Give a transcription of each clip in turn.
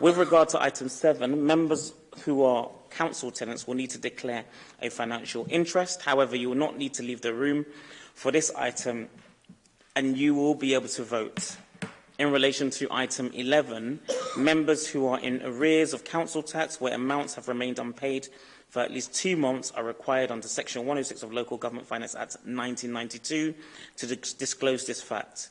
With regard to item 7, members who are council tenants will need to declare a financial interest. However, you will not need to leave the room for this item and you will be able to vote. In relation to item 11, members who are in arrears of council tax where amounts have remained unpaid for at least two months are required under Section 106 of Local Government Finance Act 1992 to disclose this fact.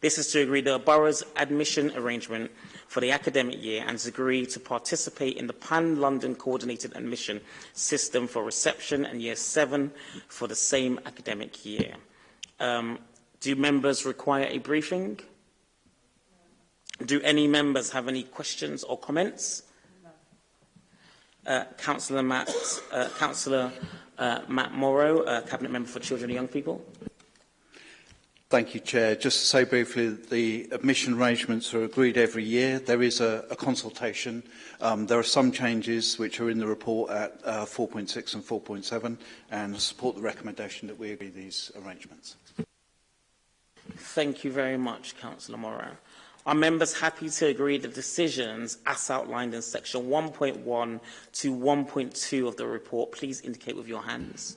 This is to agree the borough's admission arrangement for the academic year and has agreed to participate in the Pan-London Coordinated Admission System for reception and Year 7 for the same academic year. Um, do members require a briefing? Do any members have any questions or comments? Uh, Councillor Matt, uh, Councillor uh, Matt Morrow, uh, Cabinet Member for Children and Young People. Thank you, Chair. Just to say briefly, the admission arrangements are agreed every year. There is a, a consultation. Um, there are some changes which are in the report at uh, 4.6 and 4.7 and support the recommendation that we agree these arrangements. Thank you very much, Councillor Moran. Are members happy to agree the decisions as outlined in section 1.1 to 1.2 of the report? Please indicate with your hands.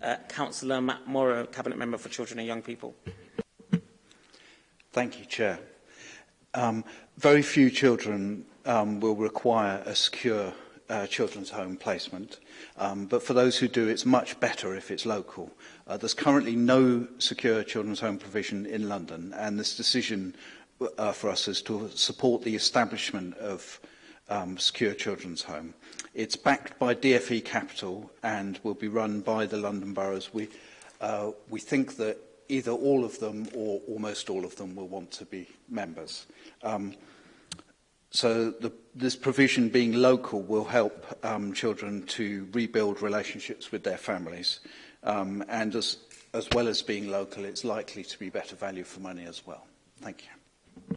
No. Uh, Councillor Matt Morrow, Cabinet Member for Children and Young People. Thank you, Chair. Um, very few children um, will require a secure uh, children's home placement, um, but for those who do, it's much better if it's local. Uh, there's currently no secure children's home provision in London, and this decision uh, for us is to support the establishment of um, secure children's home. It's backed by DFE Capital and will be run by the London boroughs. We, uh, we think that either all of them or almost all of them will want to be members. Um, so the, this provision being local will help um, children to rebuild relationships with their families. Um, and as, as well as being local, it's likely to be better value for money as well. Thank you.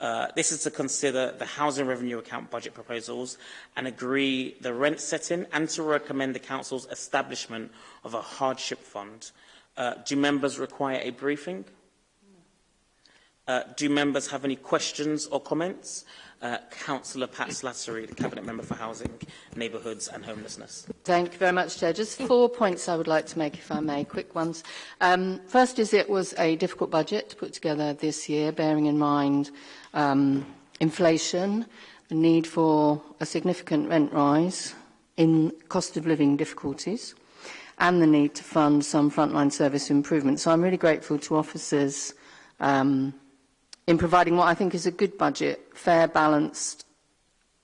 Uh, this is to consider the Housing Revenue Account budget proposals and agree the rent setting and to recommend the Council's establishment of a hardship fund. Uh, do members require a briefing? Uh, do members have any questions or comments? Uh, Councillor Pat Slattery, the Cabinet Member for Housing, Neighbourhoods and Homelessness. Thank you very much, Chair. Just four points I would like to make, if I may, quick ones. Um, first is it was a difficult budget to put together this year, bearing in mind um, inflation, the need for a significant rent rise in cost of living difficulties and the need to fund some frontline service improvements. So I'm really grateful to officers um, in providing what I think is a good budget, fair, balanced,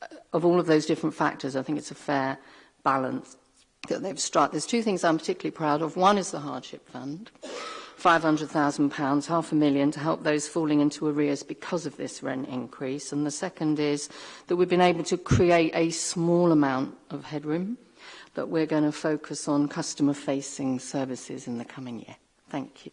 uh, of all of those different factors, I think it's a fair balance that they've struck. There's two things I'm particularly proud of. One is the hardship fund, £500,000, half a million, to help those falling into arrears because of this rent increase. And the second is that we've been able to create a small amount of headroom that we're going to focus on customer-facing services in the coming year. Thank you.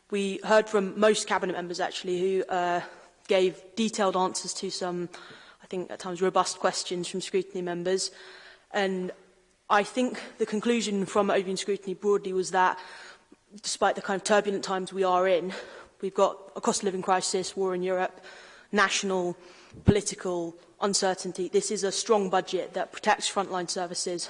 we heard from most cabinet members actually who uh, gave detailed answers to some, I think at times robust questions from scrutiny members. And I think the conclusion from Ovian scrutiny broadly was that despite the kind of turbulent times we are in, we've got a cost of living crisis, war in Europe, national political uncertainty. This is a strong budget that protects frontline services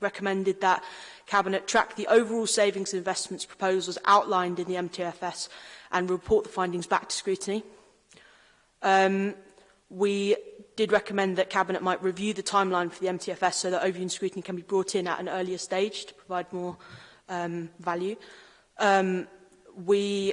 recommended that Cabinet track the overall savings and investments proposals outlined in the MTFS and report the findings back to scrutiny. Um, we did recommend that Cabinet might review the timeline for the MTFS so that overview and scrutiny can be brought in at an earlier stage to provide more um, value. Um, we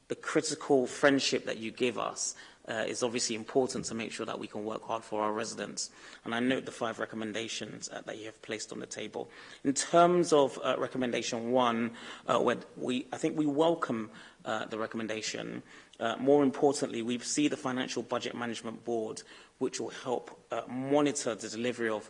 the critical friendship that you give us uh, is obviously important to make sure that we can work hard for our residents. And I note the five recommendations uh, that you have placed on the table. In terms of uh, recommendation one, uh, where we, I think we welcome uh, the recommendation. Uh, more importantly, we see the Financial Budget Management Board which will help uh, monitor the delivery of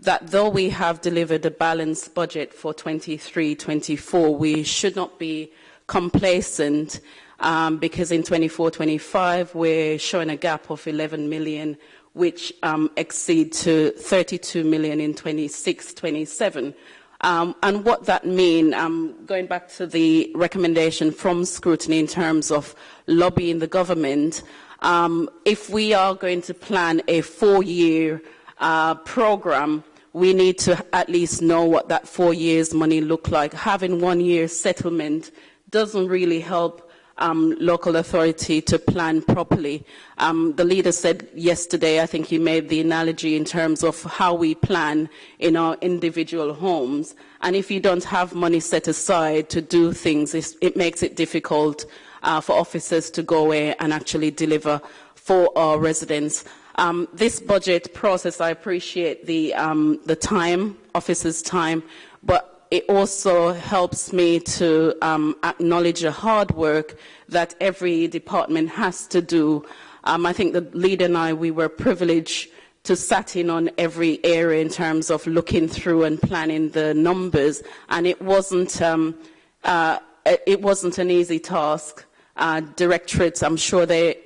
that though we have delivered a balanced budget for 23-24, we should not be complacent um, because in 24-25 we're showing a gap of 11 million which um, exceed to 32 million in 26-27. Um, and what that means, um, going back to the recommendation from scrutiny in terms of lobbying the government, um, if we are going to plan a four-year uh, program, we need to at least know what that four years money look like. Having one year settlement doesn't really help um, local authority to plan properly. Um, the leader said yesterday, I think he made the analogy in terms of how we plan in our individual homes. And if you don't have money set aside to do things, it makes it difficult uh, for officers to go away and actually deliver for our residents. Um, this budget process, I appreciate the, um, the time, officers' time, but it also helps me to um, acknowledge the hard work that every department has to do. Um, I think the leader and I, we were privileged to sat in on every area in terms of looking through and planning the numbers, and it wasn't um, uh, it wasn't an easy task. Uh, directorates, I'm sure they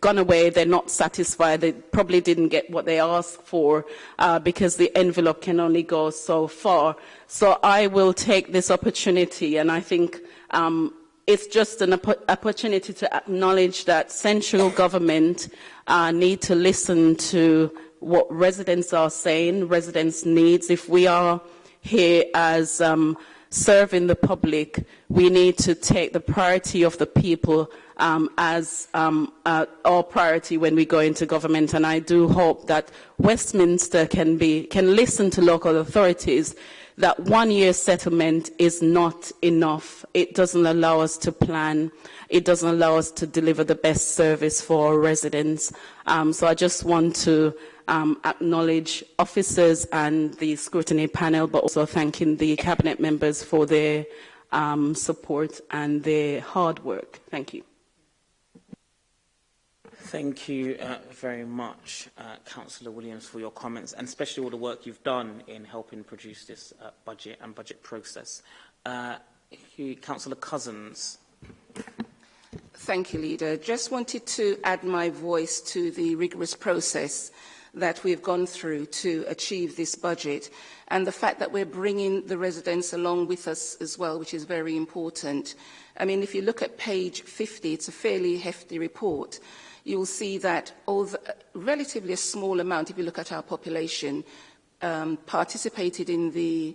gone away, they're not satisfied, they probably didn't get what they asked for uh, because the envelope can only go so far. So I will take this opportunity and I think um, it's just an opportunity to acknowledge that central government uh, need to listen to what residents are saying, residents' needs. If we are here as um, serving the public, we need to take the priority of the people um, as um, uh, our priority when we go into government. And I do hope that Westminster can, be, can listen to local authorities that one year settlement is not enough. It doesn't allow us to plan. It doesn't allow us to deliver the best service for our residents. Um, so I just want to um, acknowledge officers and the scrutiny panel, but also thanking the cabinet members for their um, support and their hard work. Thank you. Thank you uh, very much, uh, Councillor Williams, for your comments and especially all the work you've done in helping produce this uh, budget and budget process. Uh, he, Councillor Cousins. Thank you, Leader. Just wanted to add my voice to the rigorous process that we've gone through to achieve this budget and the fact that we're bringing the residents along with us as well, which is very important. I mean, if you look at page 50, it's a fairly hefty report you'll see that although uh, relatively a small amount, if you look at our population, um, participated in the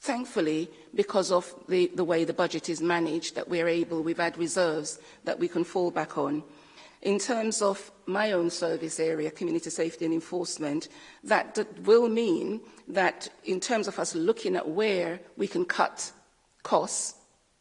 Thankfully, because of the, the way the budget is managed, that we're able, we've had reserves that we can fall back on. In terms of my own service area, community safety and enforcement, that, that will mean that in terms of us looking at where we can cut costs,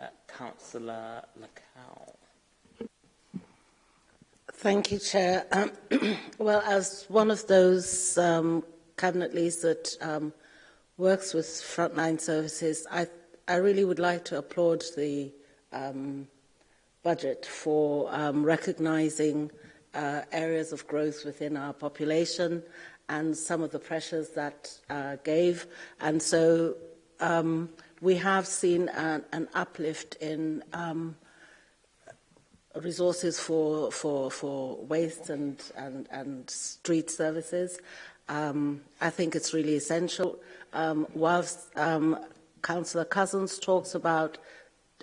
Uh, Councillor Lacow. Thank you, Chair. Um, well, as one of those um, cabinet leads that um, works with frontline services, I, I really would like to applaud the um, budget for um, recognising uh, areas of growth within our population and some of the pressures that uh, gave. And so um, we have seen an, an uplift in um, resources for, for, for waste and, and, and street services. Um, I think it's really essential. Um, whilst um, Councillor Cousins talks about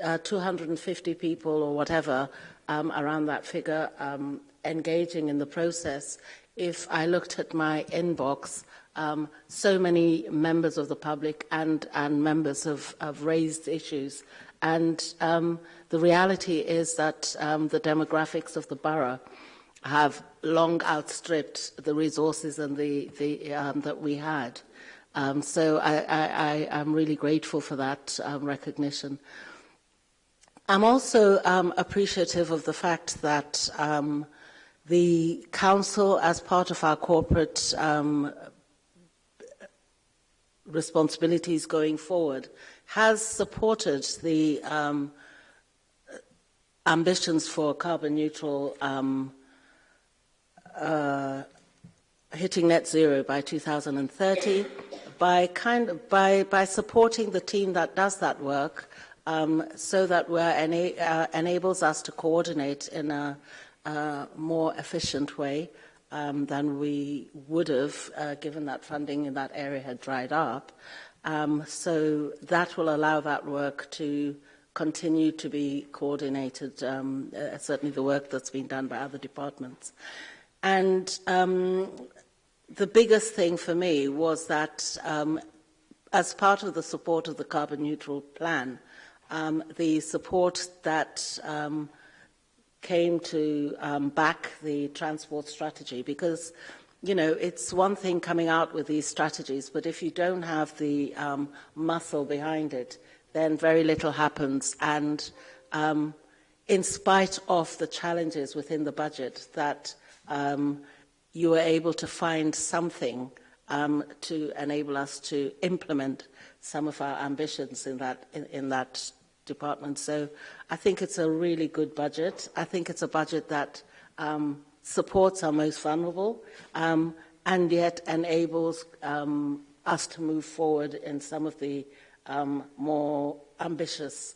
uh, 250 people or whatever um, around that figure um, engaging in the process, if I looked at my inbox, um, so many members of the public and, and members have, have raised issues And um, the reality is that um, the demographics of the borough have long outstripped the resources and the, the, um, that we had. Um, so I, am really grateful for that um, recognition. I'm also um, appreciative of the fact that the council, as part of our corporate responsibilities going forward, has supported the um, ambitions for carbon neutral um, uh, hitting net zero by 2030 by kind of, by by supporting the team that does that work um, so that we ena uh, enables us to coordinate in a, a more efficient way um, than we would have uh, given that funding in that area had dried up. Um, so that will allow that work to continue to be coordinated, um, uh, certainly the work that's been done by other departments. And um, the biggest thing for me was that um, as part of the support of the carbon neutral plan, um, the support that um, came to um, back the transport strategy because you know, it's one thing coming out with these strategies, but if you don't have the um, muscle behind it, then very little happens. And um, in spite of the challenges within the budget, that um, you were able to find something um, to enable us to implement some of our ambitions in that, in, in that department. So I think it's a really good budget. I think it's a budget that um, supports our most vulnerable, um, and yet enables um, us to move forward in some of the um, more ambitious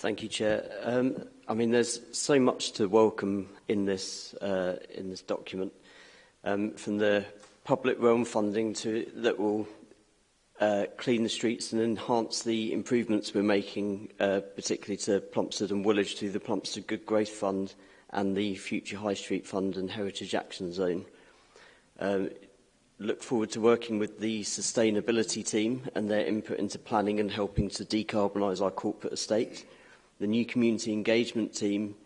Thank you, Chair. Um, I mean, there's so much to welcome in this uh, in this document, um, from the public realm funding to that will uh, clean the streets and enhance the improvements we're making, uh, particularly to Plumstead and Woolwich through the Plumstead Good Growth Fund and the Future High Street Fund and Heritage Action Zone. Um, look forward to working with the sustainability team and their input into planning and helping to decarbonise our corporate estate the new community engagement team,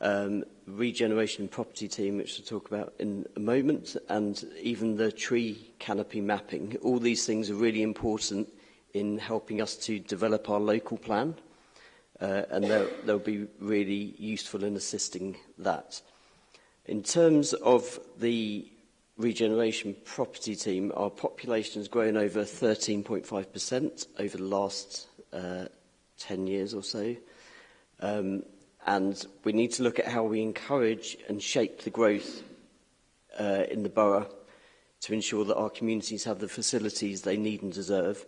um, regeneration and property team, which we'll talk about in a moment, and even the tree canopy mapping. All these things are really important in helping us to develop our local plan, uh, and they'll, they'll be really useful in assisting that. In terms of the regeneration property team, our population has grown over 13.5% over the last uh, 10 years or so. Um, and we need to look at how we encourage and shape the growth uh, in the borough to ensure that our communities have the facilities they need and deserve.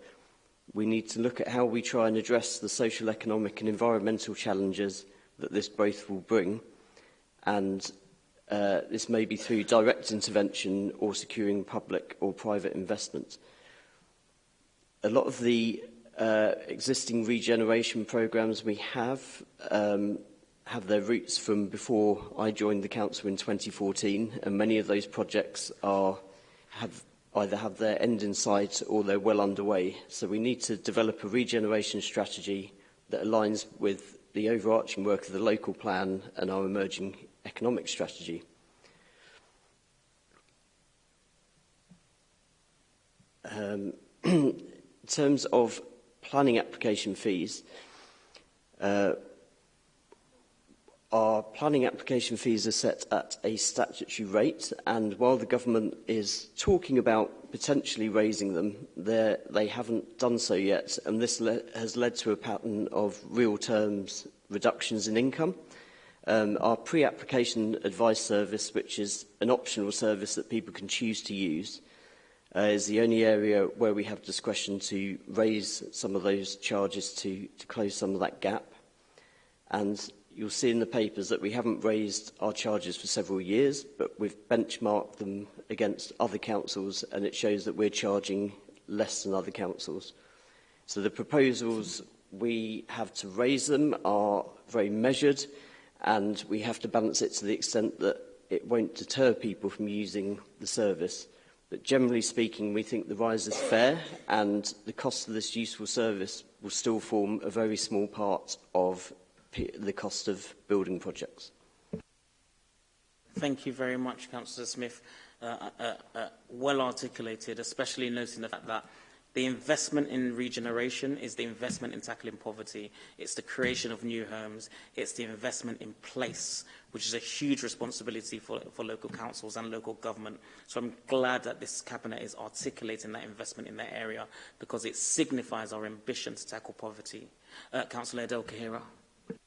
We need to look at how we try and address the social, economic and environmental challenges that this growth will bring. And uh, this may be through direct intervention or securing public or private investment. A lot of the uh, existing regeneration programs we have um, have their roots from before I joined the council in 2014 and many of those projects are have either have their end in sight or they're well underway so we need to develop a regeneration strategy that aligns with the overarching work of the local plan and our emerging economic strategy. Um, in terms of planning application fees, uh, our planning application fees are set at a statutory rate, and while the government is talking about potentially raising them, they haven't done so yet, and this le has led to a pattern of real terms reductions in income. Um, our pre-application advice service, which is an optional service that people can choose to use, uh, uh, is the only area where we have discretion to raise some of those charges to, to close some of that gap. And you'll see in the papers that we haven't raised our charges for several years, but we've benchmarked them against other councils, and it shows that we're charging less than other councils. So the proposals we have to raise them are very measured, and we have to balance it to the extent that it won't deter people from using the service. But generally speaking, we think the rise is fair and the cost of this useful service will still form a very small part of the cost of building projects. Thank you very much, Councillor Smith. Uh, uh, uh, well articulated, especially noting the fact that The investment in regeneration is the investment in tackling poverty. It's the creation of new homes. It's the investment in place, which is a huge responsibility for, for local councils and local government. So I'm glad that this cabinet is articulating that investment in that area because it signifies our ambition to tackle poverty. Uh, Councillor Adele Kahira.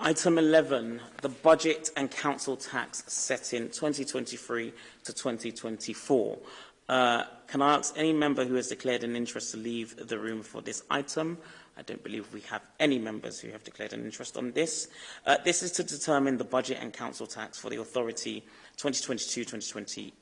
Item 11, the budget and council tax set in 2023 to 2024. Uh, can I ask any member who has declared an interest to leave the room for this item? I don't believe we have any members who have declared an interest on this. Uh, this is to determine the budget and council tax for the authority 2022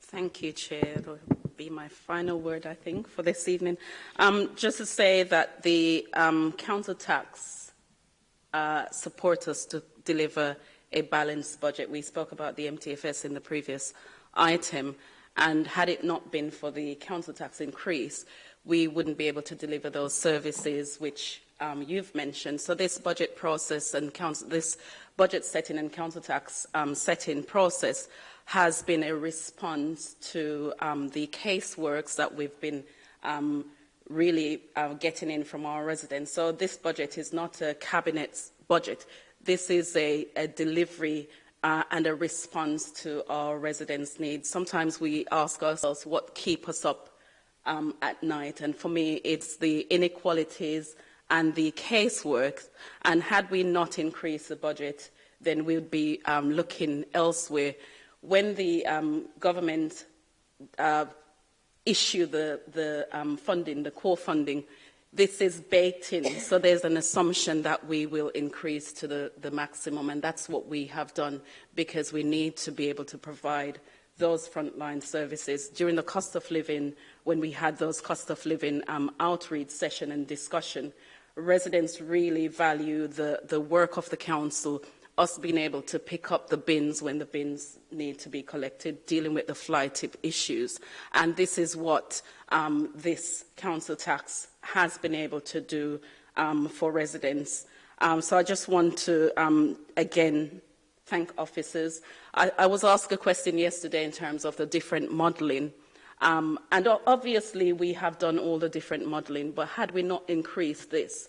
Thank you, Chair. That will be my final word, I think, for this evening. Um, just to say that the um, council tax uh, support us to deliver a balanced budget. We spoke about the MTFS in the previous item, and had it not been for the council tax increase, we wouldn't be able to deliver those services which um, you've mentioned. So this budget process and council, this budget setting and council tax um, setting process has been a response to um, the caseworks that we've been um, really uh, getting in from our residents. So this budget is not a cabinet budget. This is a, a delivery uh, and a response to our residents' needs. Sometimes we ask ourselves what keep us up um, at night, and for me, it's the inequalities and the casework. And had we not increased the budget, then we would be um, looking elsewhere. When the um, government uh, issued the, the um, funding, the core funding, this is baked in. So there's an assumption that we will increase to the, the maximum. And that's what we have done because we need to be able to provide those frontline services. During the cost of living, when we had those cost of living um, outreach session and discussion, residents really value the, the work of the council, us being able to pick up the bins when the bins need to be collected, dealing with the fly tip issues. And this is what um, this council tax has been able to do um, for residents. Um, so I just want to, um, again, thank officers. I, I was asked a question yesterday in terms of the different modelling. Um, and obviously, we have done all the different modelling, but had we not increased this,